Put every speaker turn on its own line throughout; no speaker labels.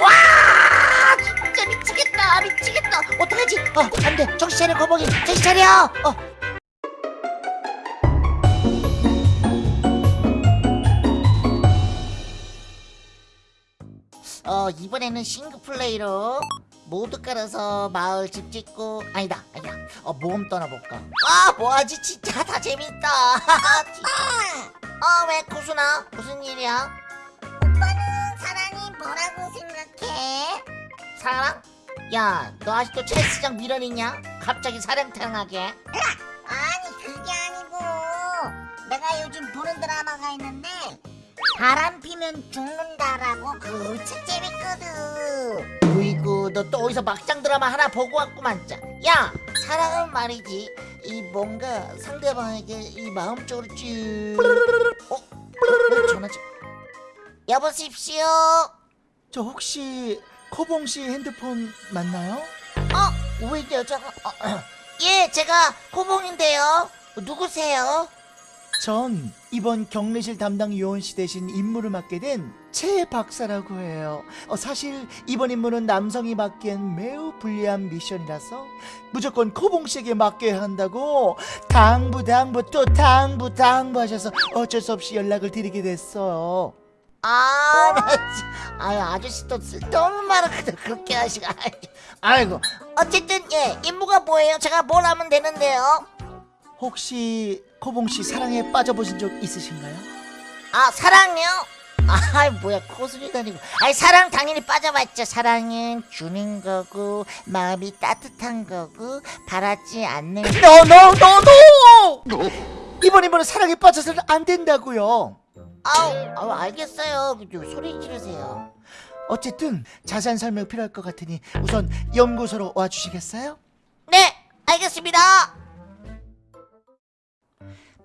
와 진짜 미치겠다 미치겠다. 어떡하지? 어 안돼. 정신 차려 거북이. 정신 차려. 어. 어, 이번에는 싱글플레이로 모두 깔아서 마을 집 짓고 아니다 아니다. 어 모험 떠나볼까? 아 뭐하지? 진짜 다 재밌다. 어왜 코순아 무슨 일이야
뭐라고 생각해?
사랑? 야 너 아직도 첼스장 미련이냐? 갑자기 사랑탕하게
아니 그게 아니고 내가 요즘 보는 드라마가 있는데 바람 피면 죽는다라고 참 재밌거든
으이구 너 또 어디서 막장 드라마 하나 보고 왔구만 짜. 야 사랑은 말이지 이 뭔가 상대방에게 이 마음적으로 쭉 어? 어? 전화 좀 여보십시오
저 혹시 코봉 씨 핸드폰 맞나요?
어? 왜 여자가 어, 예 제가 코봉인데요 누구세요?
전 이번 격리실 담당 요원 씨 대신 임무를 맡게 된 최 박사라고 해요. 어, 사실 이번 임무는 남성이 맡기엔 매우 불리한 미션이라서 무조건 코봉 씨에게 맡겨야 한다고 당부 당부 또 당부 당부 하셔서 어쩔 수 없이 연락을 드리게 됐어요.
아, 나 진- 아유 아저씨 또 쓸데없는 말을 그렇게 아이, 아이고 어쨌든 예 임무가 뭐예요? 제가 뭘 하면 되는데요?
혹시 코봉 씨 사랑에 빠져보신 적 있으신가요?
아 사랑요? 아 뭐야 코순이 다니고 아이 사랑 당연히 빠져봤죠 사랑은 주는 거고 마음이 따뜻한 거고 바라지 않는
no no! 이번 임무는 사랑에 빠져서는 안 된다고요.
아우, 아우 알겠어요 좀 소리 지르세요
어쨌든 자세한 설명 필요할 것 같으니 우선 연구소로 와주시겠어요?
네 알겠습니다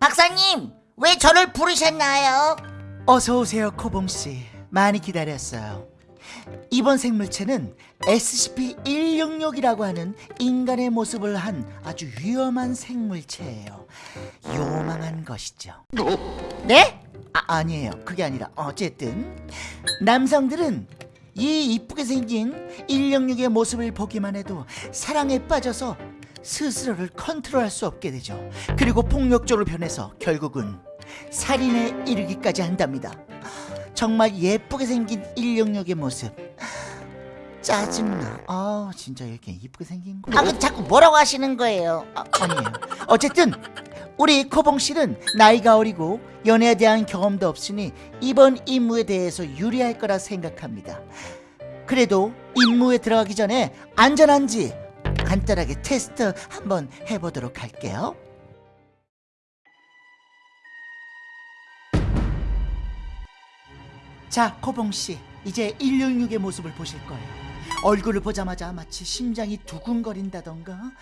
박사님 왜 저를 부르셨나요?
어서 오세요, 코봉 씨. 많이 기다렸어요. 이번 생물체는 SCP-166이라고 하는 인간의 모습을 한 아주 위험한 생물체예요. 요망한 것이죠.
네?
아, 아니에요. 그게 아니라 어쨌든 남성들은 이 이쁘게 생긴 166의 모습을 보기만 해도 사랑에 빠져서 스스로를 컨트롤할 수 없게 되죠. 그리고 폭력적으로 변해서 결국은 살인에 이르기까지 한답니다. 정말 예쁘게 생긴 166의 모습. 짜증나. 아, 진짜 이렇게 이쁘게 생긴 거.
아, 그 자꾸 뭐라고 하시는 거예요?
아, 아니에요. 어쨌든 우리 코봉 씨는 나이가 어리고 연애에 대한 경험도 없으니 이번 임무에 대해서 유리할 거라 생각합니다. 그래도 임무에 들어가기 전에 안전한지 간단하게 테스트 한번 해보도록 할게요. 자, 코봉 씨, 이제 166의 모습을 보실 거예요. 얼굴을 보자마자 마치 심장이 두근거린다던가, 아,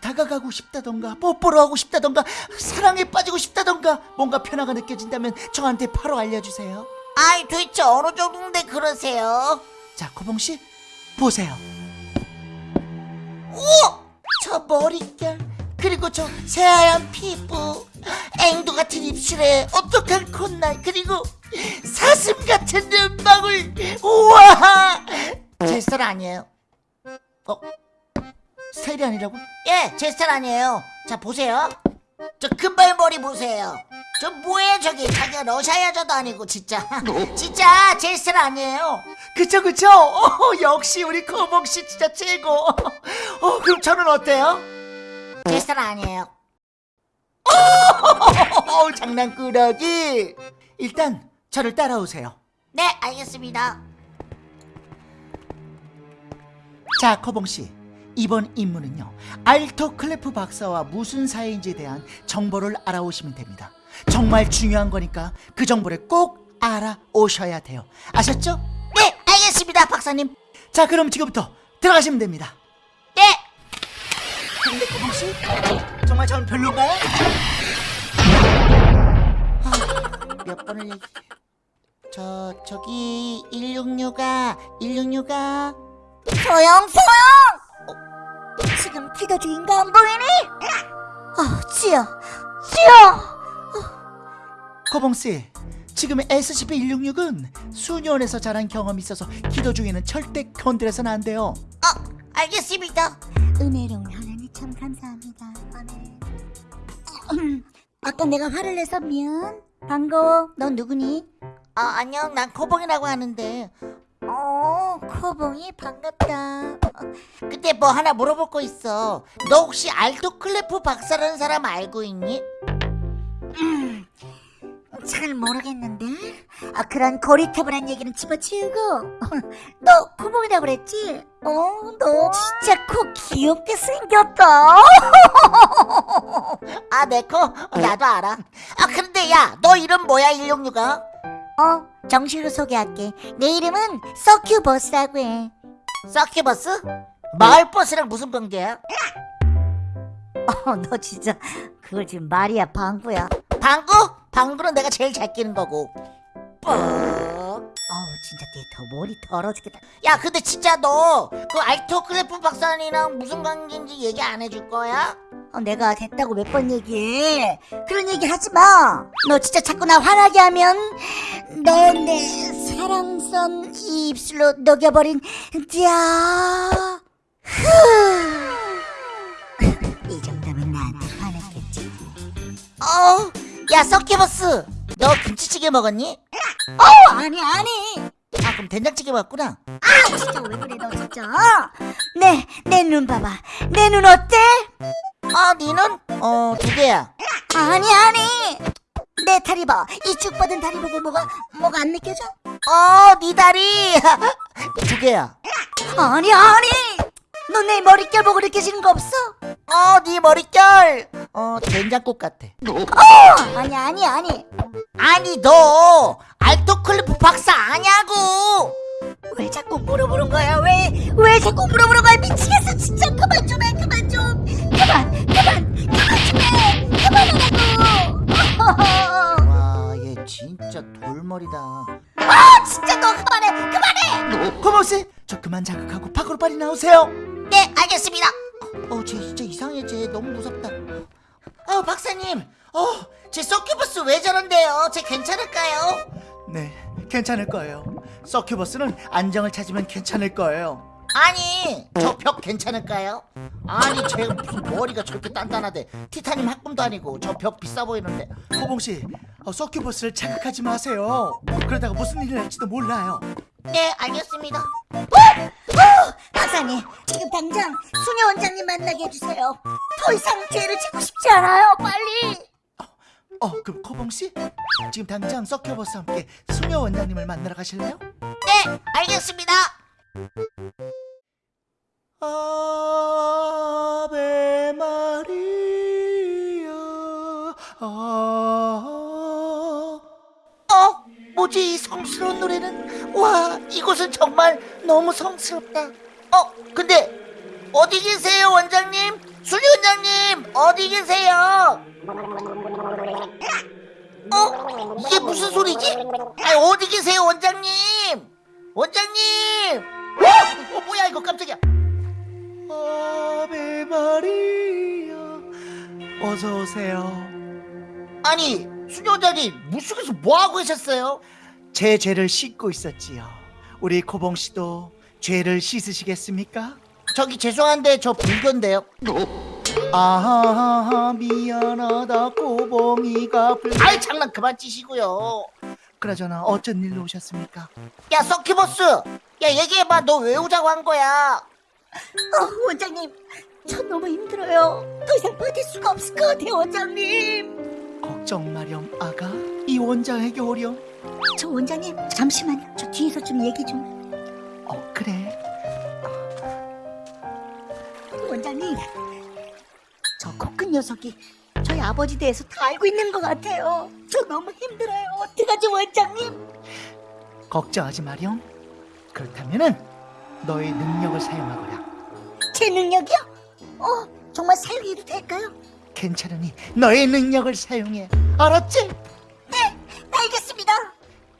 다가가고 싶다던가, 뽀뽀를 하고 싶다던가, 사랑에 빠지고 싶다던가, 뭔가 변화가 느껴진다면 저한테 바로 알려주세요.
아이 도대체 어느 정도인데 그러세요?
자, 코봉 씨, 보세요.
저 머릿결 그리고 저 새하얀 피부 앵두 같은 입술에 오똑한 콧날 그리고 사슴 같은 눈망울 우와 제 스타일 아니에요
어? 스타일이 아니라고?
예 제 스타일 아니에요 자 보세요 저 금발머리 보세요 저 뭐예요 저기 자기가 러시아 여자도 아니고 진짜 진짜 제 스타일 아니에요
그쵸, 그쵸? 어, 역시 우리 코봉 씨 진짜 최고. 어, 그럼 저는 어때요?
제 스타일 아니에요
어, 장난꾸러기. 일단 저를 따라오세요.
네 알겠습니다
자, 커봉 씨. 이번 임무는요. 알토 클레프 박사와 무슨 사이인지에 대한 정보를 알아오시면 됩니다. 정말 중요한 거니까 그 정보를 꼭 알아오셔야 돼요. 아셨죠?
네 알겠습니다 박사님
자, 그럼 지금부터 들어가시면 됩니다.
네
근데 커봉 씨, 정말 전 별로인가요?
몇 번을 저 저기 166아 166아
소영 소영 지금 뒤인 거 안 보이니? 아 치여 치여
코봉 씨, 지금 SCP-166은 수녀원에서 자란 경험이 있어서 기도 중에는 절대 건드려서는 안 돼요.
어, 알겠습니다.
은혜로운 하나님 참 감사합니다. 아멘. 음, 아까 내가 화를 내서 미안. 반가워. 넌 누구니?
아, 안녕. 난 코봉이라고 하는데.
어, 코봉이 반갑다.
근데 뭐 하나 물어볼 거 있어. 너 혹시 알도 클레프 박사라는 사람 알고 있니?
잘 모르겠는데. 아, 그런 고리타불한 얘기는 집어치우고. 너 코봉이라고 그랬지? 어, 너 진짜 코 귀엽게 생겼다.
아, 내 코? 어, 나도 알아. 아, 근데 야, 너 이름 뭐야, 166아?
어, 정식으로 소개할게. 내 이름은 서큐버스라고 해.
서큐버스? 마을버스랑 무슨 관계야?
어, 너 진짜 그걸 지금 말이야 방구야.
방구? 방구는 내가 제일 잘 끼는 거고. 뻑.
어우 진짜 내 더 머리 더러 죽겠다.
야, 근데 진짜 너 그 알토 클레프 박사님이랑 무슨 관계인지 얘기 안 해줄 거야?
어, 내가 됐다고 몇 번 얘기해. 그런 얘기 하지 마. 너 진짜 자꾸 나 화나게 하면 너내 사랑선 이 입술로 녹여버린 자. 이 정도면 나한테 화냈겠지.
어, 야, 서큐버스. 너 김치찌개 먹었니?
어 아니 아니.
아, 그럼 된장찌개 먹었구나.
아 진짜 왜 그래 너 진짜. 내 내 눈 봐봐. 내 눈 어때?
아, 니는? 어, 두 개야.
아니 아니. 내 다리 봐. 이쭉 뻗은 다리 보고 뭐가 뭐가 안 느껴져?
어, 니 다리. 두 개야.
아니 아니. 너 내 머릿결 보고 느껴지는 거 없어?
어, 니 머릿결. 어, 된장국 같아.
어 아니 아니 아니.
아니, 너 알토 클레프 박사 아냐고.
왜 자꾸 물어보는 거야? 왜 왜 자꾸 물어보는 거야? 미치겠어 진짜 그만 좀해 그만 좀 그만 그만 그만 좀 해 그만하라고.
와, 얘 진짜 돌머리다.
아 진짜 너 그만해 그만해.
고모씨, 저 그만 자극하고 밖으로 빨리 나오세요.
네, 알겠습니다. 어, 쟤 진짜 이상해. 쟤 너무 무섭다. 어, 박사님. 어, 쟤 서큐버스 왜 저런데요? 쟤 괜찮을까요?
네, 괜찮을 거예요. 서큐버스는 안정을 찾으면 괜찮을 거예요.
아니, 저 벽 괜찮을까요? 아니, 쟤 무슨 머리가 저렇게 단단하대. 티타늄 합금도 아니고 저 벽 비싸 보이는데.
고봉씨, 어, 서큐버스를 자극하지 마세요. 그러다가 무슨 일이 날지도 몰라요.
네, 알겠습니다.
어, 박사님 지금 당장 수녀 원장님 만나게 해주세요. 더 이상 죄를 짓고 싶지 않아요. 빨리.
어, 그럼 코봉씨? 지금 당장 서큐버스와 함께 수녀 원장님을 만나러 가실래요?
네, 알겠습니다.
아베 마리아 아
어, 뭐지 이 성스러운 노래는? 와, 이곳은 정말 너무 성스럽다. 어, 근데 어디 계세요, 원장님? 수리 원장님, 어디 계세요? 어, 이게 무슨 소리지? 아, 어디 계세요, 원장님? 원장님! 어, 어 뭐야 이거 깜짝이야.
아베 마리아 어서 오세요.
아니, 원장님, 물속에서 뭐 하고 계셨어요?
제 죄를 씻고 있었지요. 우리 코봉 씨도 죄를 씻으시겠습니까?
저기 죄송한데 저 불교인데요.
아하 미안하다 코봉이가 불.
아이 장난 그만 치시고요.
그나저나 어쩐 일로 오셨습니까?
야 서큐버스, 야 얘기해봐. 너 왜 오자고 한 거야?
어, 원장님 저 너무 힘들어요. 더 이상 버틸 수가 없을 것 같아요, 원장님.
걱정 마렴 아가 이 원장에게 오렴.
저 원장님 잠시만요. 저 뒤에서 좀 얘기 좀.
어 그래
원장님, 저 코큰 녀석이 저희 아버지 대해서 다 알고 있는 것 같아요. 저 너무 힘들어요. 어떡하지, 원장님?
걱정하지 마렴. 그렇다면은 너의 능력을 사용하거라.
제 능력이요? 어, 정말 사용해도 될까요?
괜찮으니 너의 능력을 사용해. 알았지?
네, 알겠습니다.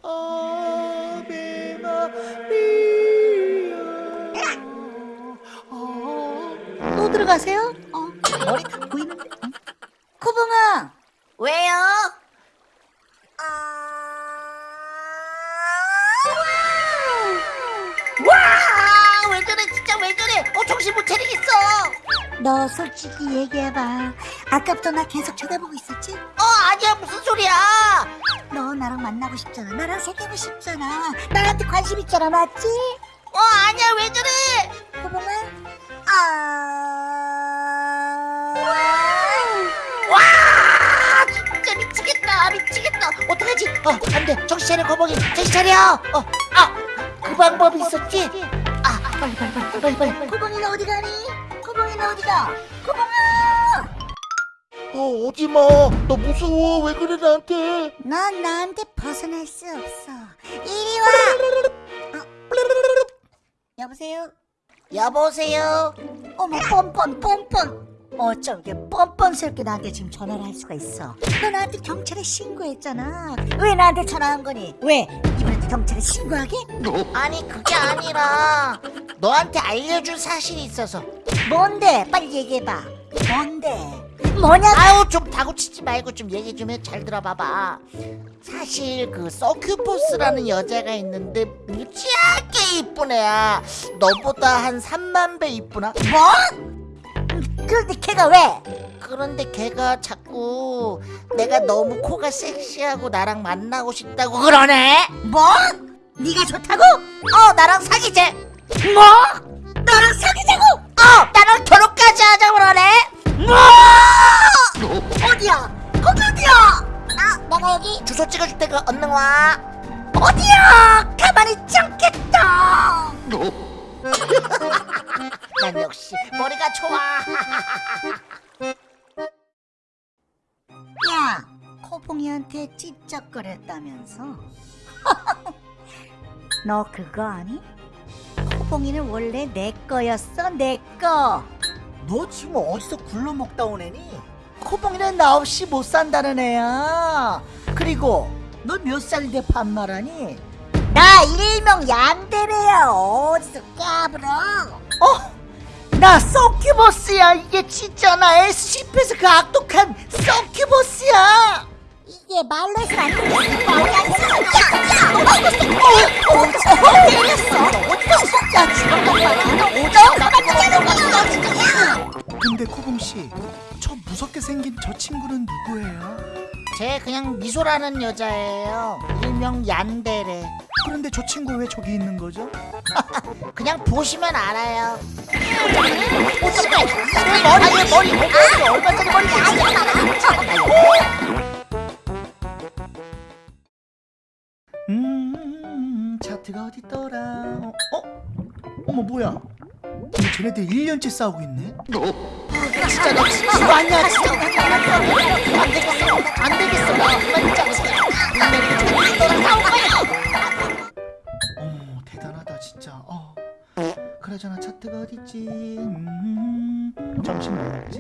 아베 마리아. 어.
또 들어가세요? 어, 머리 다 보이는데. 어? 코봉아,
왜요? 정신 못 차리겠어?
너 솔직히 얘기해봐. 아까부터 나 계속 쳐다보고 있었지?
어 아니야. 무슨 소리야?
너 나랑 만나고 싶잖아. 나랑 사귀고 싶잖아. 나한테 관심 있잖아, 맞지?
어 아니야. 왜 저래?
호봉아? 아.
와! 진짜 미치겠다. 미치겠다. 어떡하지? 어 안돼. 정신 차려 거북이. 정신 차려. 어아 그 방법이 있었지? 아 빨리 빨리 빨리 빨리 빨리
호봉이는 어디 가니? 호봉이는 어디가? 호봉아!
어 오지마 너 무서워 왜 그래 나한테
넌 나한테 벗어날 수 없어. 이리 와! 어? 여보세요?
여보세요
어머 뻔뻔 뻔뻔 어쩜 이렇게 뻔뻔스럽게 나한테 지금 전화를 할 수가 있어 너 나한테 경찰에 신고했잖아 왜 나한테 전화한 거니? 왜? 이번에도 경찰에 신고하게?
아니 그게 아니라 너한테 알려줄 사실이 있어서
뭔데? 빨리 얘기해봐 뭔데? 뭐냐고?
아유 좀 다구치지 말고 좀 얘기 좀 해 잘 들어봐봐 사실 그 서큐포스라는 여자가 있는데 무지하게 이쁜 애야 너보다 한 3만 배 이쁘나?
뭐? 그런데 걔가 왜?
그런데 걔가 자꾸 내가 너무 코가 섹시하고 나랑 만나고 싶다고 그러네
뭐? 네가 좋다고?
어 나랑 사귀재
뭐? 너랑 사귀자고?
어 나랑 결혼까지 하자 그러네
뭐? 어디야? 거기 어디야?
아 내가 여기 주소 찍어줄 테니까 얼른 와
어디야? 가만히 있지 않겠다
난 역시 머리가 좋아
야, 코봉이한테 찝쩍거렸다면서? 너 그거 아니? 코봉이는 원래 내 거였어, 내 거.
너 지금 어디서 굴러먹다 온 애니? 코봉이는 나 없이 못 산다는 애야 그리고 너 몇 살인데 반말하니?
나 일명 얀데레야. 어디서 까불어?
어? 나 서큐버스야 이게 진짜 나 SCP에서 그 악독한 서큐버스야
이게 말로 해서 안되 어, 어, 어, 어.
근데 코봉씨 저 무섭게 생긴 저 친구는 누구예요?
쟤 그냥 미소라는 여자예요 일명 얀데레
그런데 저 친구 왜 저기 있는 거죠?
그냥 보시면 알아요 보시면 머리 머리 머리 얼마짜리 머리
음차 트가 어딨더라 어? 어? 어머 뭐야 근데 쟤네들 1년째 싸우고 있네
진짜 너 진짜 아니야 진짜 안 되겠어 안 되겠어 나 짜증 분명히 너랑 싸울 거야
어머 대단하다 진짜 어. 그러잖아 차트가 어딨지 음, 나갔지? 음.